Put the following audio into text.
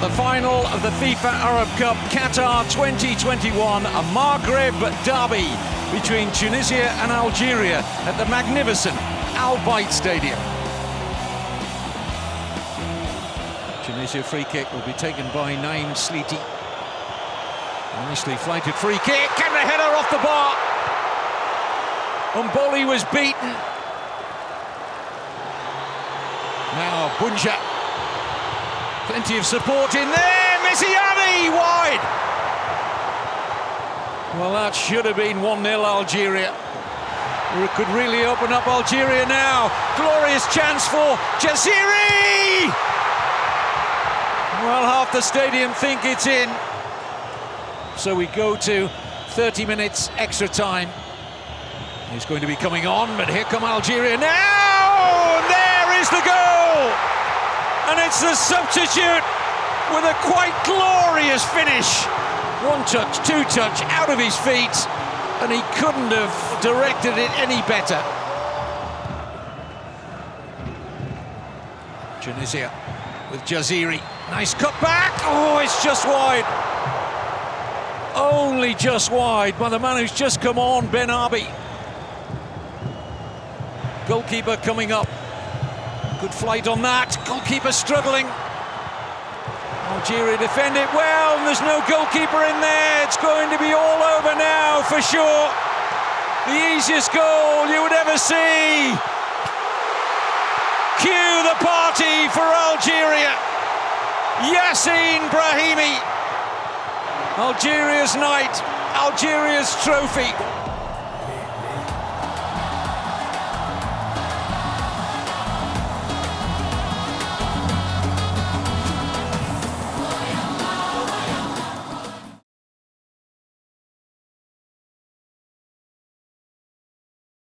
the final of the FIFA Arab Cup Qatar 2021, a Maghreb derby between Tunisia and Algeria at the magnificent Al Bayt Stadium. Tunisia free kick will be taken by Naim Sliti. Nicely flighted free kick and the header off the bar. M'Bolhi was beaten. Now Bounedjah Plenty of support in there. Messiani wide. Well, that should have been 1 0 Algeria. It could really open up Algeria now. Glorious chance for Jaziri. Well, half the stadium think it's in. So we go to 30 minutes extra time. He's going to be coming on, but here come Algeria now. There is the goal and it's the substitute with a quite glorious finish. One touch, two touch, out of his feet, and he couldn't have directed it any better. Tunisia with Jaziri. Nice cut back. Oh, it's just wide. Only just wide by the man who's just come on, Ben Arbi. Goalkeeper coming up. Good flight on that. Goalkeeper struggling. Algeria defend it well, and there's no goalkeeper in there. It's going to be all over now for sure. The easiest goal you would ever see. Cue the party for Algeria. Yacine Brahimi. Algeria's night, Algeria's trophy.